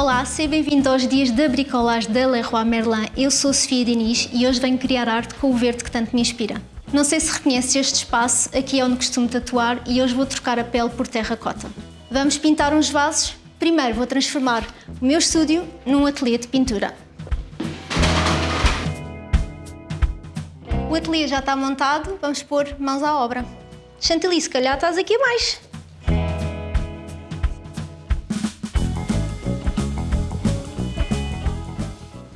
Olá, seja bem-vindo aos dias da bricolagem da Leroy Merlin. Eu sou Sofia Diniz e hoje venho criar arte com o verde que tanto me inspira. Não sei se reconhece este espaço, aqui é onde costumo tatuar e hoje vou trocar a pele por terracota. Vamos pintar uns vasos? Primeiro vou transformar o meu estúdio num ateliê de pintura. O ateliê já está montado, vamos pôr mãos à obra. Chantilly, se calhar estás aqui mais.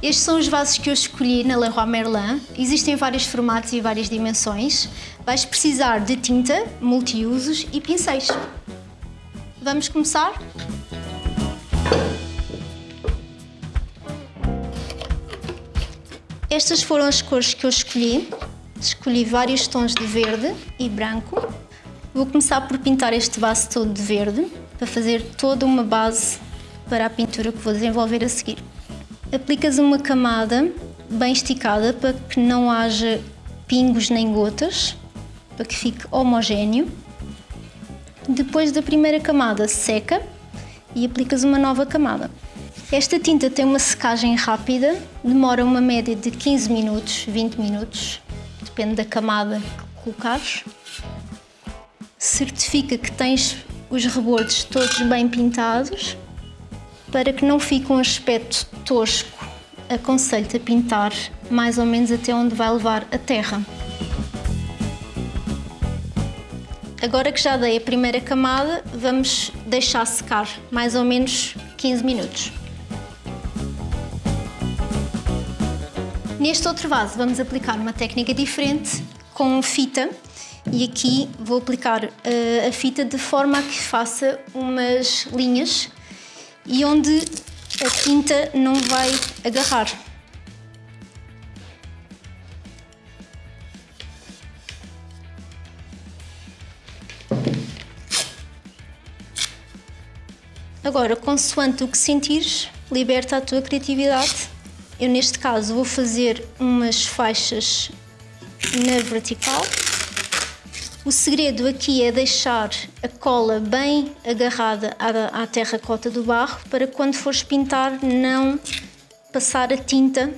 Estes são os vasos que eu escolhi na Leroy Merlin. Existem vários formatos e várias dimensões. Vais precisar de tinta, multiusos e pincéis. Vamos começar? Estas foram as cores que eu escolhi. Escolhi vários tons de verde e branco. Vou começar por pintar este vaso todo de verde, para fazer toda uma base para a pintura que vou desenvolver a seguir. Aplicas uma camada bem esticada para que não haja pingos nem gotas, para que fique homogéneo. Depois da primeira camada seca e aplicas uma nova camada. Esta tinta tem uma secagem rápida, demora uma média de 15 minutos, 20 minutos, depende da camada que colocares. Certifica que tens os rebordes todos bem pintados para que não fique um aspecto tosco, aconselho-te a pintar mais ou menos até onde vai levar a terra. Agora que já dei a primeira camada, vamos deixar secar mais ou menos 15 minutos. Neste outro vaso vamos aplicar uma técnica diferente com fita e aqui vou aplicar uh, a fita de forma a que faça umas linhas e onde a tinta não vai agarrar. Agora, consoante o que sentires, liberta a tua criatividade. Eu, neste caso, vou fazer umas faixas na vertical o segredo aqui é deixar a cola bem agarrada à, terracota do barro para quando fores pintar não passar a tinta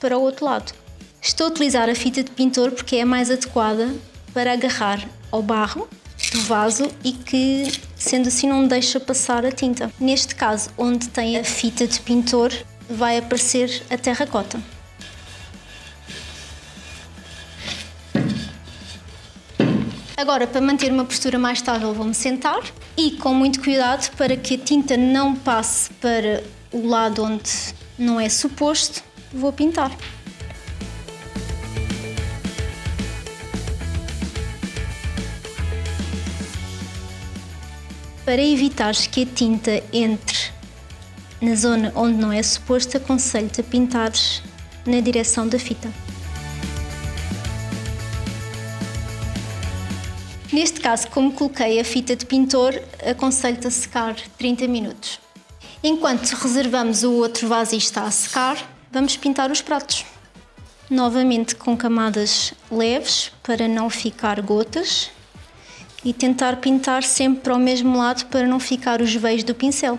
para o outro lado. Estou a utilizar a fita de pintor porque é a mais adequada para agarrar ao barro do vaso e que, sendo assim, não deixa passar a tinta. Neste caso, onde tem a fita de pintor, vai aparecer a terracota. Agora, para manter uma postura mais estável, vou-me sentar e com muito cuidado para que a tinta não passe para o lado onde não é suposto, vou pintar. Para evitar que a tinta entre na zona onde não é suposto, aconselho-te a pintar na direção da fita. Neste caso, como coloquei a fita de pintor, aconselho-te a secar 30 minutos. Enquanto reservamos o outro vaso e está a secar, vamos pintar os pratos. Novamente com camadas leves, para não ficar gotas. E tentar pintar sempre para o mesmo lado, para não ficar os veios do pincel.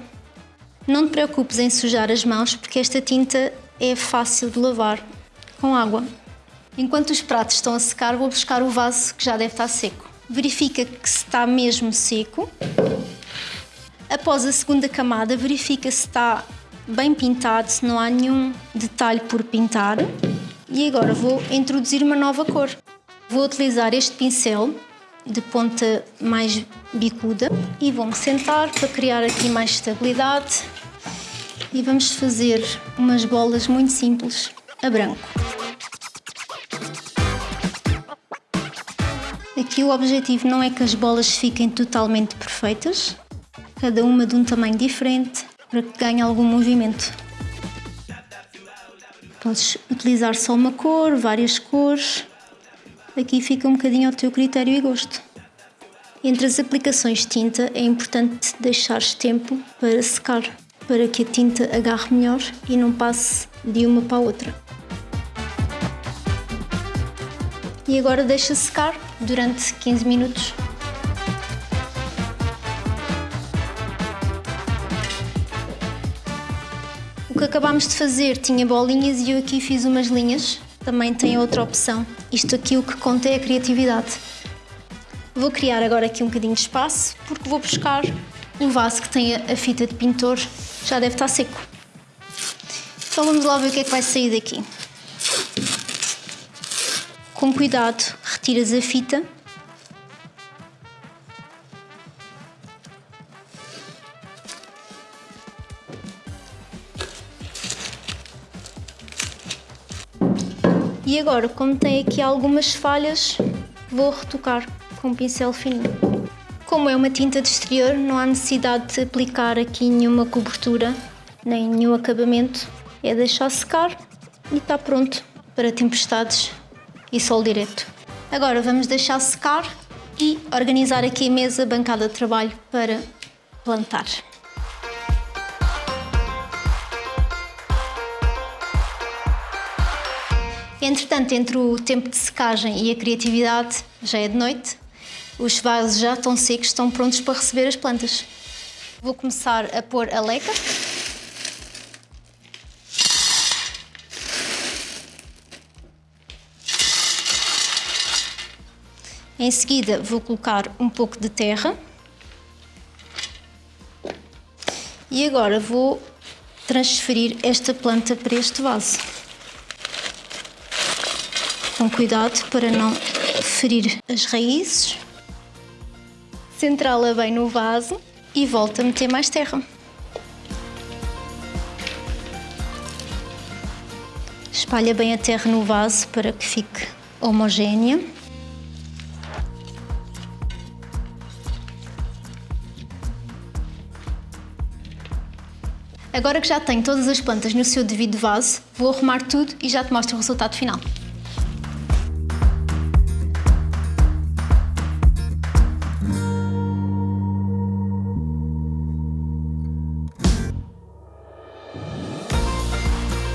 Não te preocupes em sujar as mãos, porque esta tinta é fácil de lavar com água. Enquanto os pratos estão a secar, vou buscar o vaso que já deve estar seco verifica que está mesmo seco. Após a segunda camada, verifica se está bem pintado, se não há nenhum detalhe por pintar. E agora vou introduzir uma nova cor. Vou utilizar este pincel de ponta mais bicuda e vou-me sentar para criar aqui mais estabilidade e vamos fazer umas bolas muito simples a branco. Aqui o objetivo não é que as bolas fiquem totalmente perfeitas, cada uma de um tamanho diferente, para que ganhe algum movimento. Podes utilizar só uma cor, várias cores, aqui fica um bocadinho ao teu critério e gosto. Entre as aplicações de tinta é importante deixares tempo para secar, para que a tinta agarre melhor e não passe de uma para a outra. E agora deixa secar durante 15 minutos. que acabámos de fazer tinha bolinhas e eu aqui fiz umas linhas. Também tem outra opção. Isto aqui o que conta é a criatividade. Vou criar agora aqui um bocadinho de espaço porque vou buscar um vaso que tem a fita de pintor. Já deve estar seco. Então vamos lá ver o que é que vai sair daqui. Com cuidado, retiras a fita E agora, como tem aqui algumas falhas, vou retocar com um pincel fininho. Como é uma tinta de exterior, não há necessidade de aplicar aqui nenhuma cobertura, nem nenhum acabamento. É deixar secar e está pronto para tempestades e sol direto. Agora vamos deixar secar e organizar aqui a mesa bancada de trabalho para plantar. Entretanto, entre o tempo de secagem e a criatividade, já é de noite, os vasos já estão secos, estão prontos para receber as plantas. Vou começar a pôr a leca. Em seguida vou colocar um pouco de terra. E agora vou transferir esta planta para este vaso com cuidado para não ferir as raízes. Centrá-la bem no vaso e volta a meter mais terra. Espalha bem a terra no vaso para que fique homogénea. Agora que já tenho todas as plantas no seu devido vaso, vou arrumar tudo e já te mostro o resultado final.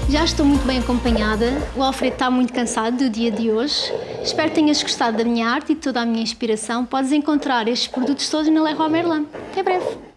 Já estou muito bem acompanhada, o Alfredo está muito cansado do dia de hoje. Espero que tenhas gostado da minha arte e de toda a minha inspiração. Podes encontrar estes produtos todos na Leroy Merlin. Até breve!